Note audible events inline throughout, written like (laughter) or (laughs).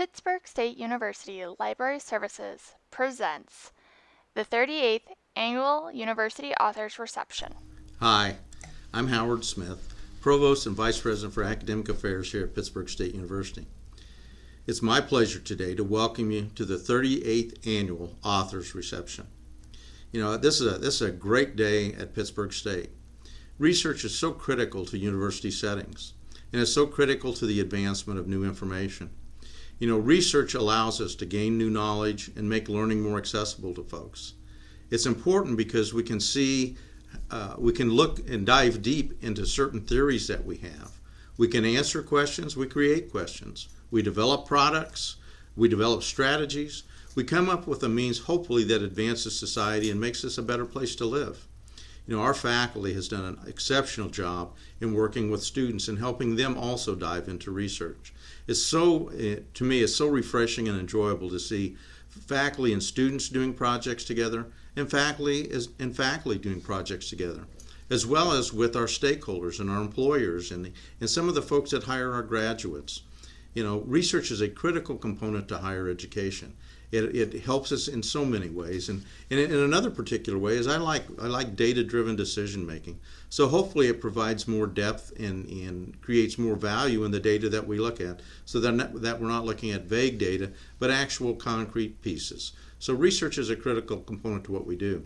Pittsburg State University Library Services presents the 38th Annual University Authors Reception. Hi, I'm Howard Smith, Provost and Vice President for Academic Affairs here at Pittsburg State University. It's my pleasure today to welcome you to the 38th Annual Authors Reception. You know, this is a, this is a great day at Pittsburg State. Research is so critical to university settings, and it's so critical to the advancement of new information. You know, research allows us to gain new knowledge and make learning more accessible to folks. It's important because we can see, uh, we can look and dive deep into certain theories that we have. We can answer questions, we create questions, we develop products, we develop strategies, we come up with a means, hopefully, that advances society and makes us a better place to live. You know, our faculty has done an exceptional job in working with students and helping them also dive into research. It's so, eh, to me, it's so refreshing and enjoyable to see faculty and students doing projects together and faculty is, and faculty doing projects together as well as with our stakeholders and our employers and, and some of the folks that hire our graduates. You know, research is a critical component to higher education. It, it helps us in so many ways, and, and in another particular way is I like I like data-driven decision making. So hopefully it provides more depth and, and creates more value in the data that we look at, so that not, that we're not looking at vague data, but actual concrete pieces. So research is a critical component to what we do.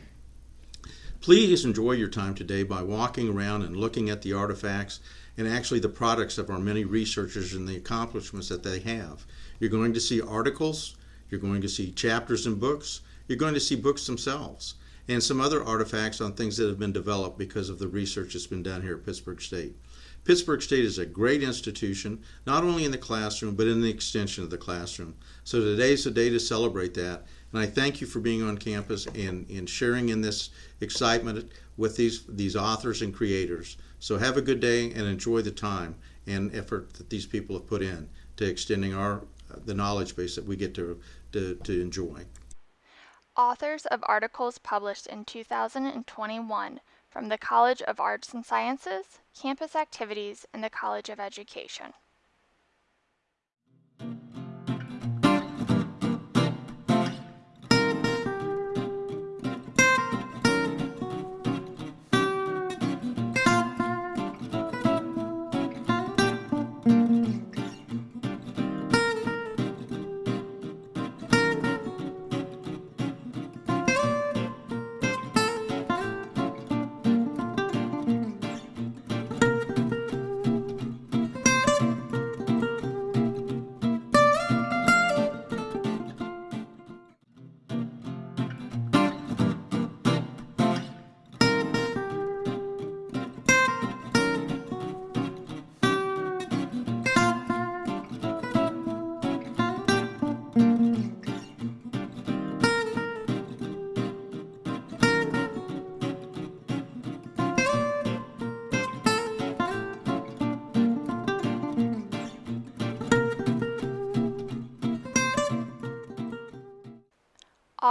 Please enjoy your time today by walking around and looking at the artifacts and actually the products of our many researchers and the accomplishments that they have. You're going to see articles, you're going to see chapters in books. You're going to see books themselves and some other artifacts on things that have been developed because of the research that's been done here at Pittsburg State. Pittsburg State is a great institution, not only in the classroom, but in the extension of the classroom. So today's the day to celebrate that. And I thank you for being on campus and, and sharing in this excitement with these, these authors and creators. So have a good day and enjoy the time and effort that these people have put in to extending our the knowledge base that we get to, to, to enjoy. Authors of articles published in 2021 from the College of Arts and Sciences, campus activities, and the College of Education.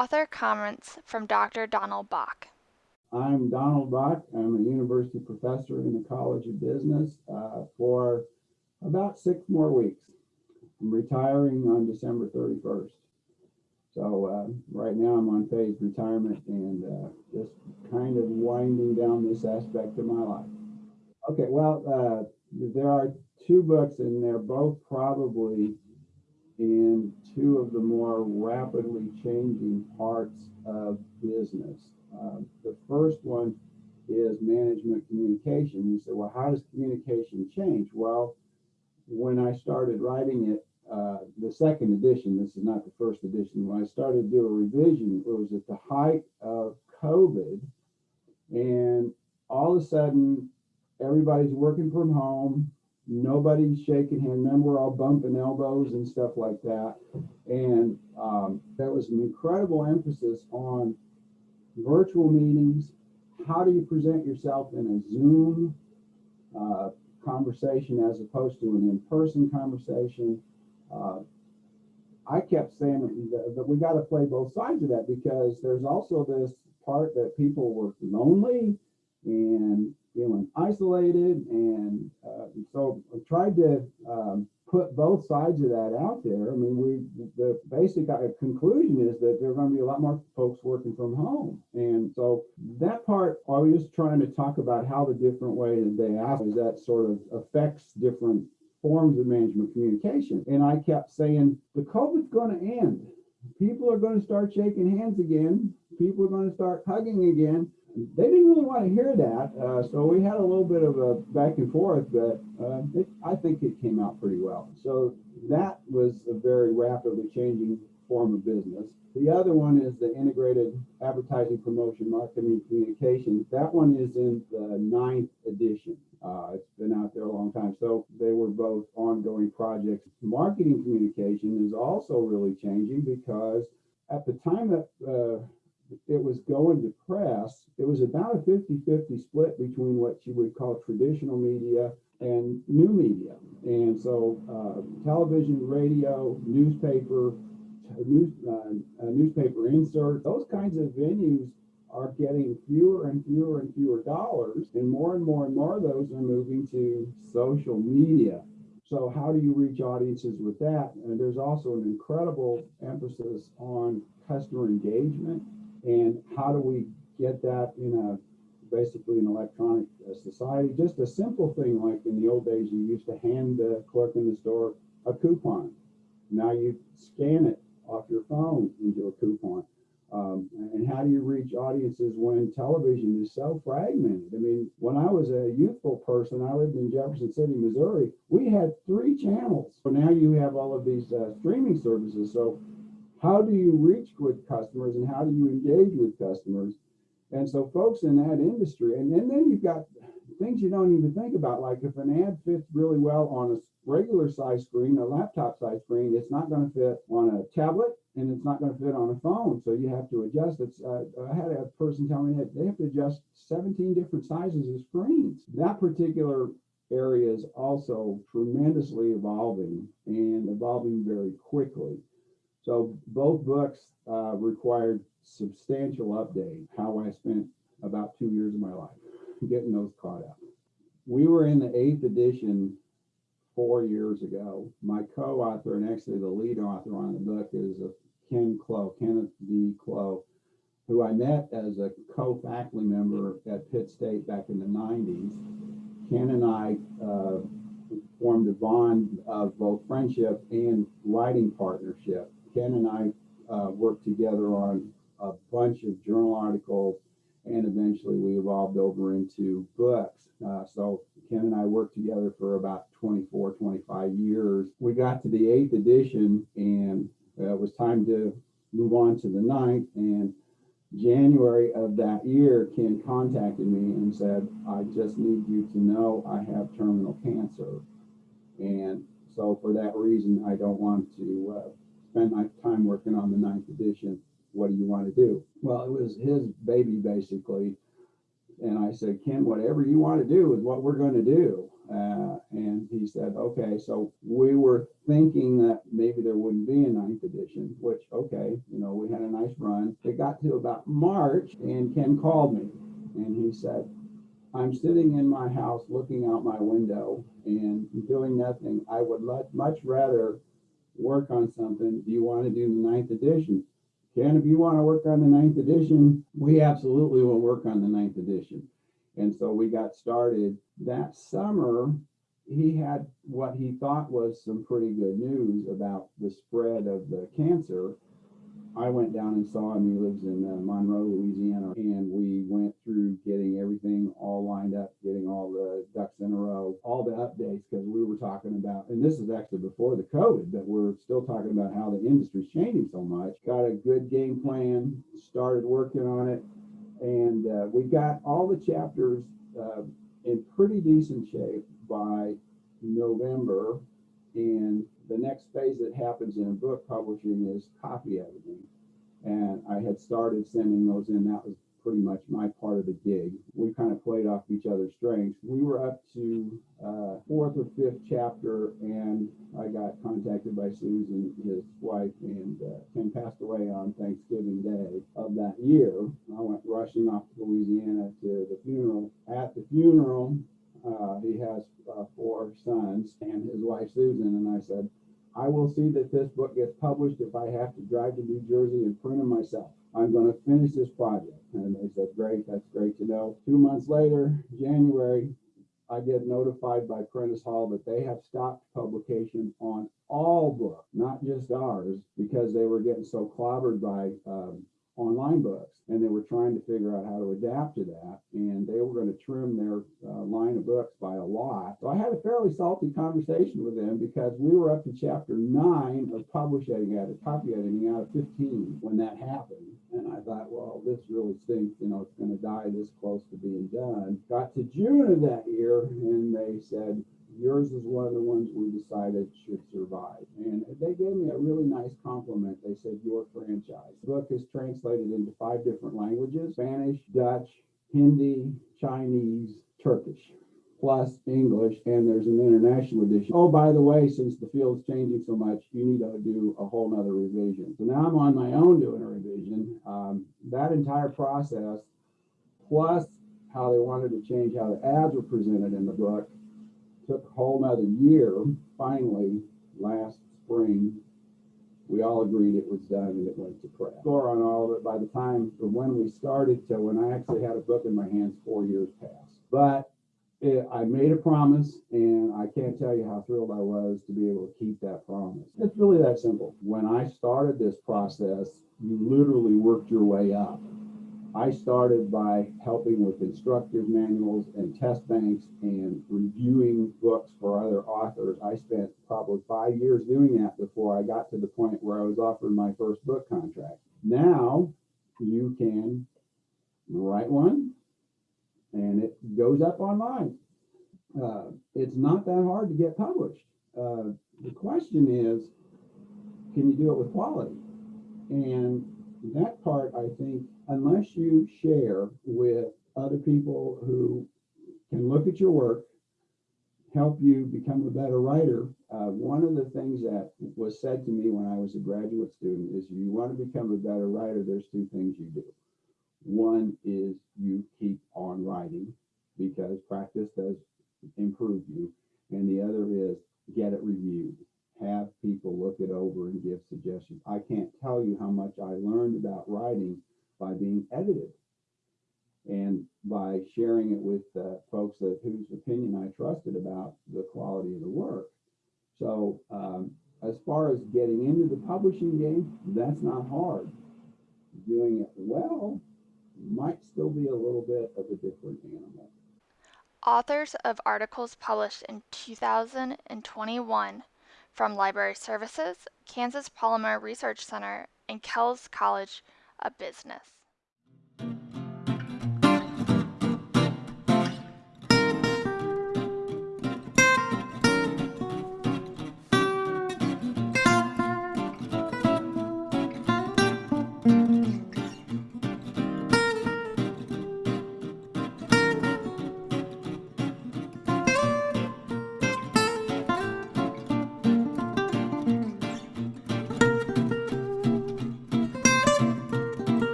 Author comments from Dr. Donald Baack. I'm Donald Baack. I'm a university professor in the College of Business uh, for about six more weeks. I'm retiring on December 31st. So uh, right now I'm on phased retirement and uh, just kind of winding down this aspect of my life. Okay, well, uh, there are two books and they're both probably in two of the more rapidly changing parts of business. Uh, the first one is management communication. You say, well, how does communication change? Well, when I started writing it, uh, the second edition, this is not the first edition, when I started to do a revision, it was at the height of COVID. And all of a sudden, everybody's working from home nobody's shaking hands. Remember, we're all bumping elbows and stuff like that. And um, there was an incredible emphasis on virtual meetings. How do you present yourself in a Zoom uh, conversation as opposed to an in-person conversation? Uh, I kept saying that, that we got to play both sides of that because there's also this part that people were lonely and feeling isolated. And uh, so I tried to um, put both sides of that out there. I mean, we, the basic uh, conclusion is that there are going to be a lot more folks working from home. And so that part, I was just trying to talk about how the different ways they ask is that sort of affects different forms of management communication. And I kept saying, the COVID's going to end. People are going to start shaking hands again. People are going to start hugging again they didn't really want to hear that. Uh, so we had a little bit of a back and forth, but uh, it, I think it came out pretty well. So that was a very rapidly changing form of business. The other one is the integrated advertising, promotion, marketing, communication. That one is in the ninth edition. Uh, it's been out there a long time. So they were both ongoing projects. Marketing communication is also really changing because at the time that uh, it was going to press, it was about a 50-50 split between what you would call traditional media and new media. And so uh, television, radio, newspaper, news, uh, uh, newspaper insert, those kinds of venues are getting fewer and fewer and fewer dollars, and more and more and more of those are moving to social media. So how do you reach audiences with that? And there's also an incredible emphasis on customer engagement and how do we get that in a basically an electronic uh, society? Just a simple thing like in the old days, you used to hand the clerk in the store a coupon. Now you scan it off your phone into a coupon. Um, and how do you reach audiences when television is so fragmented? I mean, when I was a youthful person, I lived in Jefferson City, Missouri. We had three channels. So now you have all of these uh, streaming services. So how do you reach with customers and how do you engage with customers? And so folks in that industry, and, and then you've got things you don't even think about, like if an ad fits really well on a regular size screen, a laptop size screen, it's not going to fit on a tablet and it's not going to fit on a phone. So you have to adjust. It's, uh, I had a person tell me that they have to adjust 17 different sizes of screens. That particular area is also tremendously evolving and evolving very quickly. So both books uh, required substantial update. How I spent about two years of my life getting those caught up. We were in the eighth edition four years ago. My co-author and actually the lead author on the book is Ken Clow, Kenneth D. Clow, who I met as a co-faculty member at Pitt State back in the 90s. Ken and I uh, formed a bond of both friendship and writing partnership Ken and I uh, worked together on a bunch of journal articles, and eventually we evolved over into books. Uh, so Ken and I worked together for about 24, 25 years. We got to the eighth edition, and uh, it was time to move on to the ninth. And January of that year, Ken contacted me and said, I just need you to know I have terminal cancer. And so for that reason, I don't want to uh, spend my time working on the ninth edition. What do you want to do? Well, it was his baby basically. And I said, Ken, whatever you want to do is what we're going to do. Uh, and he said, okay. So we were thinking that maybe there wouldn't be a ninth edition, which, okay, you know, we had a nice run. It got to about March and Ken called me and he said, I'm sitting in my house looking out my window and doing nothing. I would much rather work on something, do you want to do the ninth edition? Ken, if you want to work on the ninth edition, we absolutely will work on the ninth edition. And so we got started that summer. He had what he thought was some pretty good news about the spread of the cancer. I went down and saw him. He lives in uh, Monroe, Louisiana, and we went through getting everything all lined up, getting all the ducks in a row, all the updates because we were talking about, and this is actually before the COVID, but we're still talking about how the industry's changing so much. Got a good game plan, started working on it, and uh, we got all the chapters uh, in pretty decent shape by November, and the next phase that happens in book publishing is copy editing. And I had started sending those in. That was pretty much my part of the gig. We kind of played off each other's strengths. We were up to uh, fourth or fifth chapter, and I got contacted by Susan, his wife, and uh, Ken passed away on Thanksgiving Day of that year. I went rushing off to Louisiana to the funeral. At the funeral, Uh, he has uh, four sons and his wife Susan. And I said, I will see that this book gets published if I have to drive to New Jersey and print them myself. I'm going to finish this project. And they said, Great, that's great to know. Two months later, January, I get notified by Prentice Hall that they have stopped publication on all books, not just ours, because they were getting so clobbered by um, online books and they were trying to figure out how to adapt to that and they were going to trim their uh, line of books by a lot so i had a fairly salty conversation with them because we were up to chapter 9 of publishing copy editing out of 15 when that happened and i thought well this really stinks you know it's going to die this close to being done got to june of that year and they said yours is one of the ones we decided should survive. And they gave me a really nice compliment. They said, Your franchise. The book is translated into five different languages Spanish, Dutch, Hindi, Chinese, Turkish, plus English, and there's an international edition. Oh, by the way, since the field's changing so much, you need to do a whole nother revision. So now I'm on my own doing a revision. Um, that entire process, plus how they wanted to change how the ads were presented in the book, took a whole nother year. Finally, last spring, we all agreed it was done and it went to press. Score on all of it by the time from when we started to when I actually had a book in my hands, four years passed. But it, I made a promise and I can't tell you how thrilled I was to be able to keep that promise. It's really that simple. When I started this process, you literally worked your way up. I started by helping with instructor's manuals and test banks and reviewing books for other authors. I spent probably five years doing that before I got to the point where I was offered my first book contract. Now you can write one and it goes up online. Uh, it's not that hard to get published. Uh, the question is, can you do it with quality? And that part, I think, unless you share with other people who can look at your work, help you become a better writer, uh, one of the things that was said to me when I was a graduate student is if you want to become a better writer, there's two things you do. One is you keep on writing because practice does improve you. And the other is get it reviewed have people look it over and give suggestions. I can't tell you how much I learned about writing by being edited and by sharing it with uh, folks that, whose opinion I trusted about the quality of the work. So um, as far as getting into the publishing game, that's not hard. Doing it well might still be a little bit of a different animal. Authors of articles published in 2021 from Library Services, Kansas Polymer Research Center, and Kelce College of Business.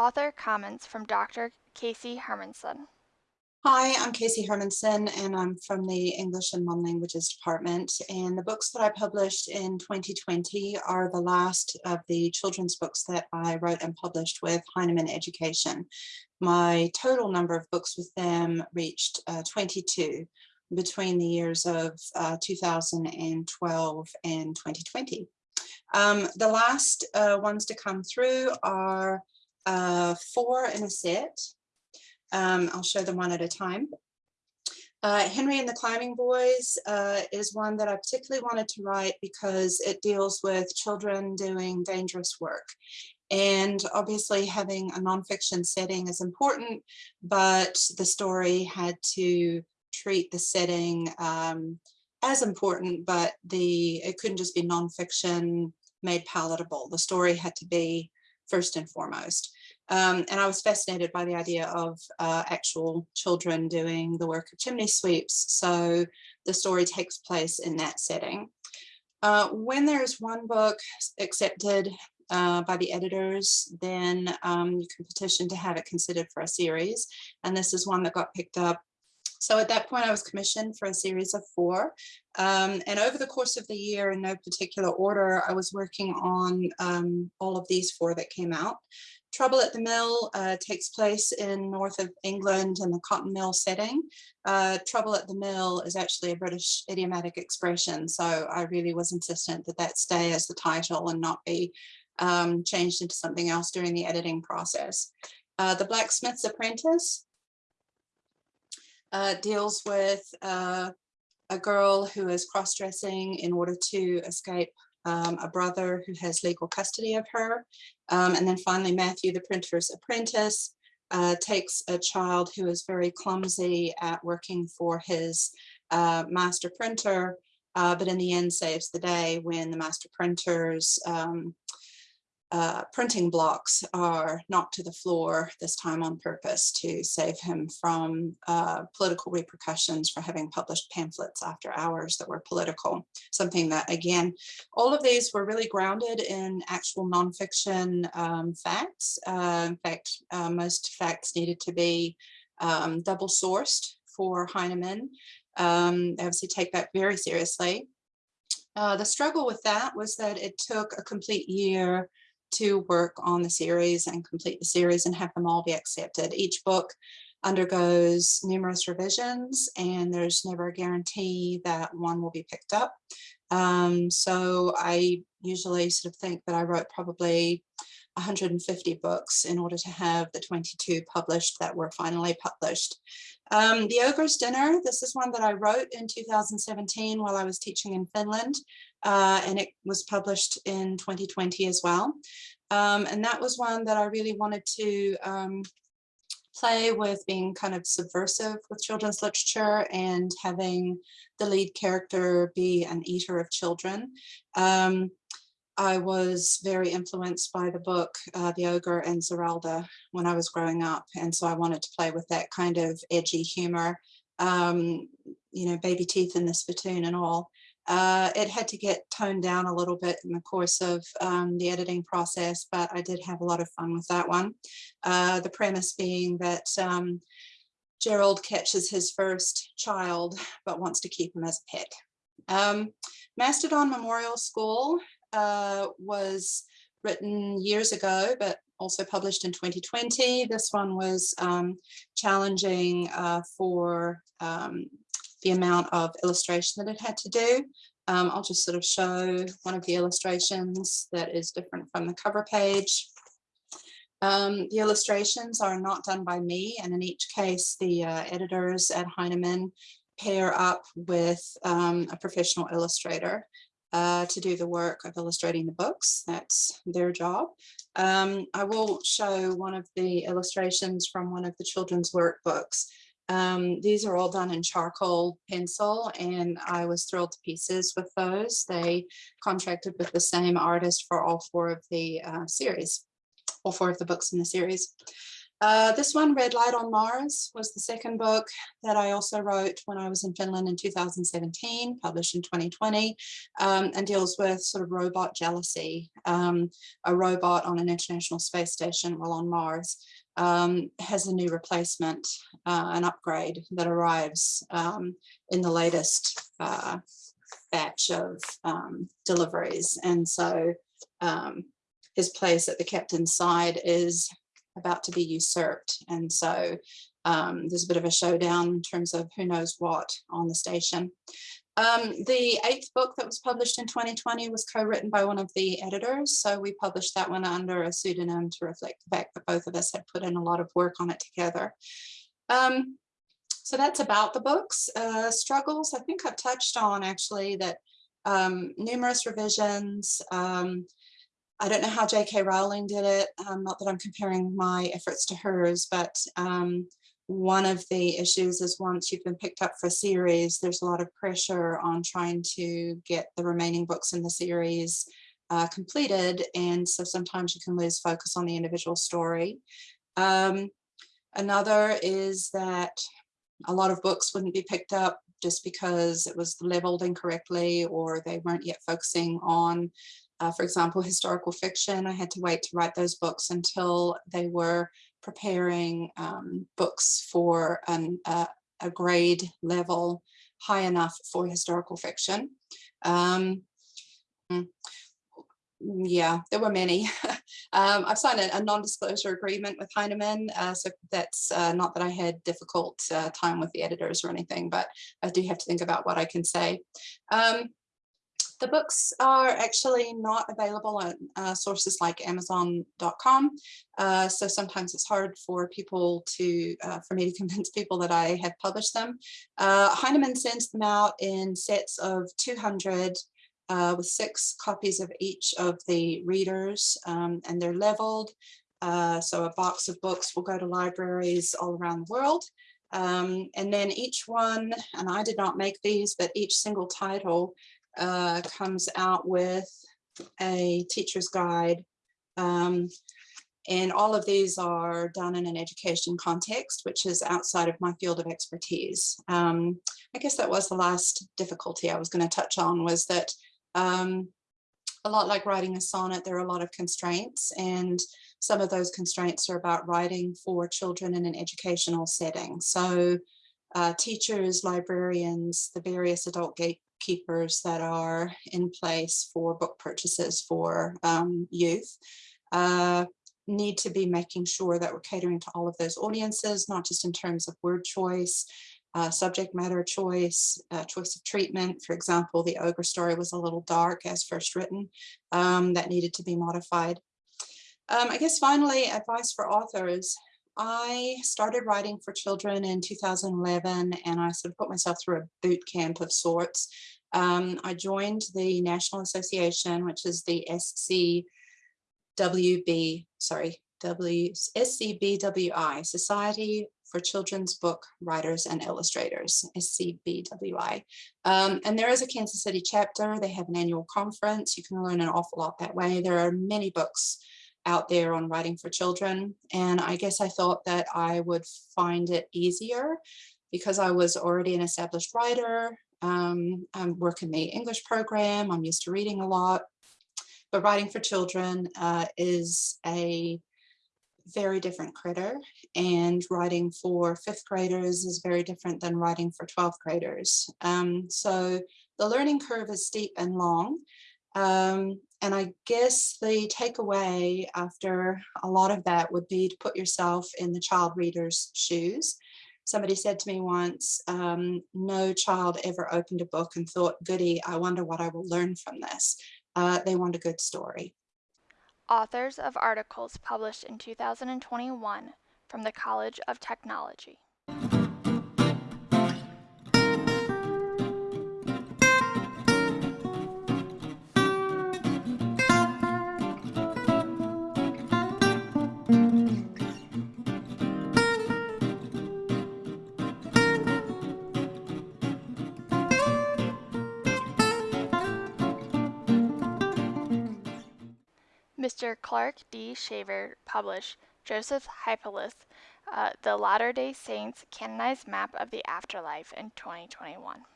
Author comments from Dr. Casey Hermanson. Hi, I'm Casey Hermanson, and I'm from the English and Modern Languages Department. And the books that I published in 2020 are the last of the children's books that I wrote and published with Heinemann Education. My total number of books with them reached uh, 22 between the years of uh, 2012 and 2020. Um, the last uh, ones to come through are uh, four in a set. Um, I'll show them one at a time. Uh, Henry and the Climbing Boys uh, is one that I particularly wanted to write because it deals with children doing dangerous work. And obviously having a nonfiction setting is important, but the story had to treat the setting um, as important, but the it couldn't just be nonfiction made palatable. The story had to be first and foremost. Um, and I was fascinated by the idea of uh, actual children doing the work of chimney sweeps. So the story takes place in that setting. Uh, when there's one book accepted uh, by the editors, then um, you can petition to have it considered for a series. And this is one that got picked up. So at that point, I was commissioned for a series of four. Um, and over the course of the year, in no particular order, I was working on um, all of these four that came out. Trouble at the Mill uh, takes place in north of England in the cotton mill setting. Uh, trouble at the Mill is actually a British idiomatic expression, so I really was insistent that that stay as the title and not be um, changed into something else during the editing process. Uh, the Blacksmith's Apprentice uh, deals with uh, a girl who is cross-dressing in order to escape um, a brother who has legal custody of her. Um, and then finally, Matthew, the printer's apprentice, uh, takes a child who is very clumsy at working for his uh, master printer, uh, but in the end saves the day when the master printer's um, uh, printing blocks are knocked to the floor, this time on purpose to save him from uh, political repercussions for having published pamphlets after hours that were political. Something that, again, all of these were really grounded in actual nonfiction um, facts. Uh, in fact, uh, most facts needed to be um, double sourced for Heinemann. Um, they obviously take that very seriously. Uh, the struggle with that was that it took a complete year to work on the series and complete the series and have them all be accepted. Each book undergoes numerous revisions and there's never a guarantee that one will be picked up. Um, so I usually sort of think that I wrote probably 150 books in order to have the 22 published that were finally published. Um, the Ogre's Dinner, this is one that I wrote in 2017 while I was teaching in Finland, uh, and it was published in 2020 as well. Um, and that was one that I really wanted to um, play with being kind of subversive with children's literature and having the lead character be an eater of children. Um, I was very influenced by the book uh, The Ogre and Zeralda when I was growing up. And so I wanted to play with that kind of edgy humor, um, you know, baby teeth in the spittoon and all. Uh, it had to get toned down a little bit in the course of um, the editing process, but I did have a lot of fun with that one. Uh, the premise being that um, Gerald catches his first child, but wants to keep him as a pet. Um, Mastodon Memorial School uh, was written years ago, but also published in 2020. This one was um, challenging uh, for um, the amount of illustration that it had to do. Um, I'll just sort of show one of the illustrations that is different from the cover page. Um, the illustrations are not done by me, and in each case, the uh, editors at Heinemann pair up with um, a professional illustrator uh, to do the work of illustrating the books. That's their job. Um, I will show one of the illustrations from one of the children's workbooks. Um, these are all done in charcoal pencil and I was thrilled to pieces with those. They contracted with the same artist for all four of the uh, series, all four of the books in the series. Uh, this one, Red Light on Mars, was the second book that I also wrote when I was in Finland in 2017, published in 2020, um, and deals with sort of robot jealousy. Um, a robot on an international space station while on Mars um, has a new replacement, uh, an upgrade that arrives um, in the latest uh, batch of um, deliveries. And so um, his place at the captain's side is about to be usurped. And so um, there's a bit of a showdown in terms of who knows what on the station. Um, the eighth book that was published in 2020 was co-written by one of the editors. So we published that one under a pseudonym to reflect the fact that both of us had put in a lot of work on it together. Um, so that's about the books. Uh, struggles, I think I've touched on actually that um, numerous revisions, um, I don't know how J.K. Rowling did it, um, not that I'm comparing my efforts to hers, but um, one of the issues is once you've been picked up for a series, there's a lot of pressure on trying to get the remaining books in the series uh, completed. And so sometimes you can lose focus on the individual story. Um, another is that a lot of books wouldn't be picked up just because it was leveled incorrectly or they weren't yet focusing on, uh, for example, historical fiction. I had to wait to write those books until they were preparing um, books for an, uh, a grade level high enough for historical fiction. Um, mm, yeah, there were many. (laughs) um, I've signed a, a non-disclosure agreement with Heinemann, uh, so that's uh, not that I had difficult uh, time with the editors or anything, but I do have to think about what I can say. Um, the books are actually not available on uh, sources like Amazon.com, uh, so sometimes it's hard for people to, uh, for me to (laughs) convince people that I have published them. Heinemann sends them out in sets of 200 uh, with six copies of each of the readers um, and they're leveled. Uh, so a box of books will go to libraries all around the world. Um, and then each one, and I did not make these, but each single title uh, comes out with a teacher's guide. Um, and all of these are done in an education context, which is outside of my field of expertise. Um, I guess that was the last difficulty I was going to touch on was that um, a lot like writing a sonnet, there are a lot of constraints and some of those constraints are about writing for children in an educational setting. So uh, teachers, librarians, the various adult gatekeepers that are in place for book purchases for um, youth uh, need to be making sure that we're catering to all of those audiences, not just in terms of word choice, uh, subject matter choice, uh, choice of treatment. For example, the ogre story was a little dark as first written. Um, that needed to be modified. Um, I guess finally, advice for authors. I started writing for children in 2011 and I sort of put myself through a boot camp of sorts. Um, I joined the National Association, which is the SCWB, sorry, W SCBWI, Society for Children's Book Writers and Illustrators, SCBWI. Um, and there is a Kansas City chapter. They have an annual conference. You can learn an awful lot that way. There are many books out there on writing for children. And I guess I thought that I would find it easier because I was already an established writer. Um, I work in the English program. I'm used to reading a lot. But writing for children uh, is a very different critter and writing for fifth graders is very different than writing for 12th graders. Um, so the learning curve is steep and long. Um, and I guess the takeaway after a lot of that would be to put yourself in the child reader's shoes. Somebody said to me once, um, no child ever opened a book and thought, goody, I wonder what I will learn from this. Uh, they want a good story. Authors of articles published in 2021 from the College of Technology. Mr. Clark D. Shaver published Joseph Hippolys, uh, The Latter-day Saints Canonized Map of the Afterlife in 2021.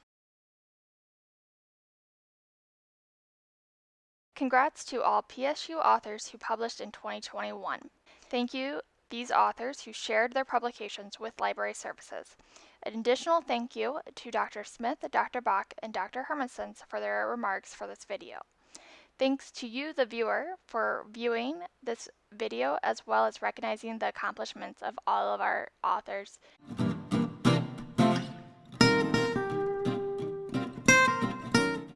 Congrats to all PSU authors who published in 2021. Thank you these authors who shared their publications with library services. An additional thank you to Dr. Smith, Dr. Baack, and Dr. Hermanson for their remarks for this video. Thanks to you, the viewer, for viewing this video as well as recognizing the accomplishments of all of our authors.